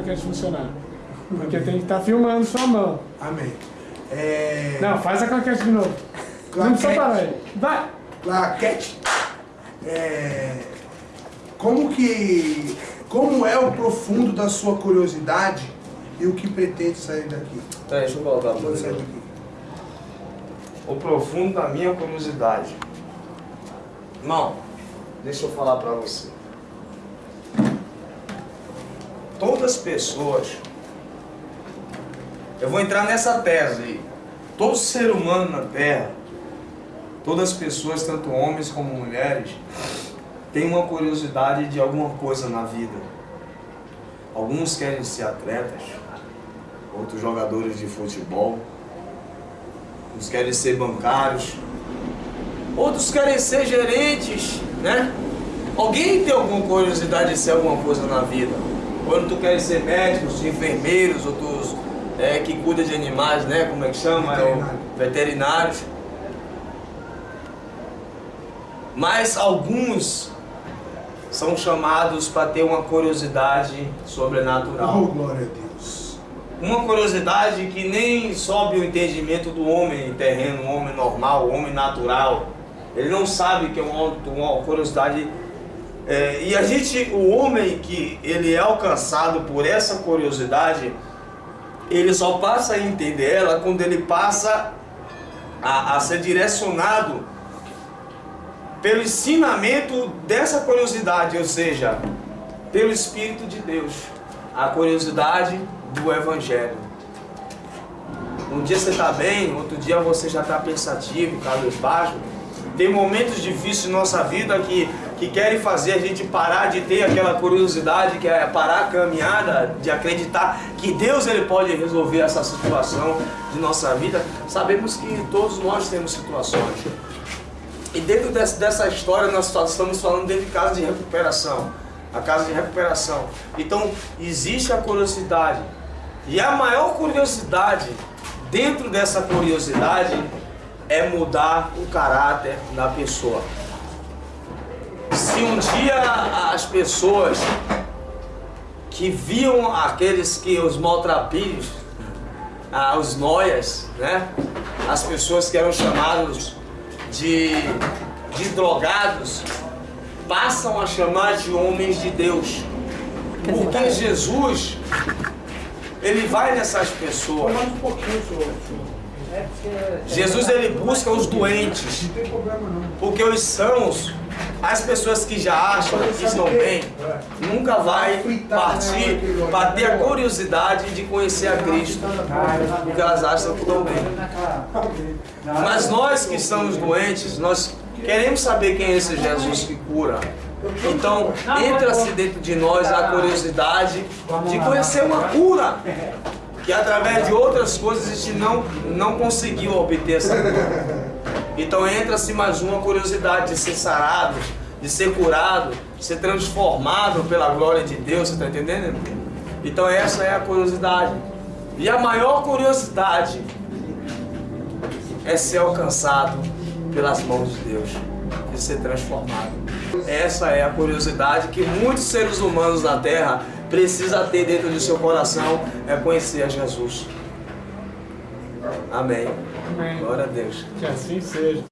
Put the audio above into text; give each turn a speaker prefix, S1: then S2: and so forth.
S1: claquete funcionar. Porque tem que estar tá filmando sua mão.
S2: Amém. É...
S1: Não, faz a claquete de novo. Claquete. Não precisa parar aí. Vai!
S2: Claquete. É... Como que... Como é o profundo da sua curiosidade e o que pretende sair daqui?
S3: Tá, deixa eu colocar pra você. O profundo da minha curiosidade. Irmão, deixa eu falar pra você. Todas as pessoas eu vou entrar nessa tese aí. Todo ser humano na Terra, todas as pessoas, tanto homens como mulheres, têm uma curiosidade de alguma coisa na vida. Alguns querem ser atletas, outros jogadores de futebol, uns querem ser bancários, outros querem ser gerentes, né? Alguém tem alguma curiosidade de ser alguma coisa na vida? Quando tu queres ser médicos, enfermeiros, outros é, que cuida de animais, né? Como é que chama?
S2: Veterinário.
S3: É o veterinários. Mas alguns são chamados para ter uma curiosidade sobrenatural.
S2: Oh, glória a Deus.
S3: Uma curiosidade que nem sobe o entendimento do homem terreno, homem normal, homem natural. Ele não sabe que é uma, uma curiosidade. É, e a gente, o homem que ele é alcançado por essa curiosidade, ele só passa a entender ela quando ele passa a, a ser direcionado pelo ensinamento dessa curiosidade, ou seja, pelo Espírito de Deus, a curiosidade do Evangelho. Um dia você está bem, outro dia você já está pensativo, cabisbaixo. Tem momentos difíceis em nossa vida que que querem fazer a gente parar de ter aquela curiosidade, que é parar a caminhada, de acreditar que Deus ele pode resolver essa situação de nossa vida, sabemos que todos nós temos situações. E dentro dessa história nós estamos falando dentro de casa de recuperação, a casa de recuperação. Então existe a curiosidade. E a maior curiosidade dentro dessa curiosidade é mudar o caráter da pessoa se um dia as pessoas que viam aqueles que os maltrapilhos, ah, os noias, né? as pessoas que eram chamados de, de drogados, passam a chamar de homens de Deus. Porque Jesus, ele vai nessas pessoas. Jesus ele busca os doentes, porque os sãos as pessoas que já acham que estão bem, nunca vai partir para ter a curiosidade de conhecer a Cristo, porque elas acham que estão bem. Mas nós que estamos doentes, nós queremos saber quem é esse Jesus que cura. Então, entra-se dentro de nós a curiosidade de conhecer uma cura que através de outras coisas a gente não, não conseguiu obter essa cura. Então entra-se mais uma curiosidade de ser sarado, de ser curado, de ser transformado pela glória de Deus, você está entendendo? Então essa é a curiosidade. E a maior curiosidade é ser alcançado pelas mãos de Deus, de ser transformado. Essa é a curiosidade que muitos seres humanos na Terra precisam ter dentro do seu coração, é conhecer a Jesus. Amém.
S1: Amém.
S3: Glória a Deus.
S1: Que assim seja.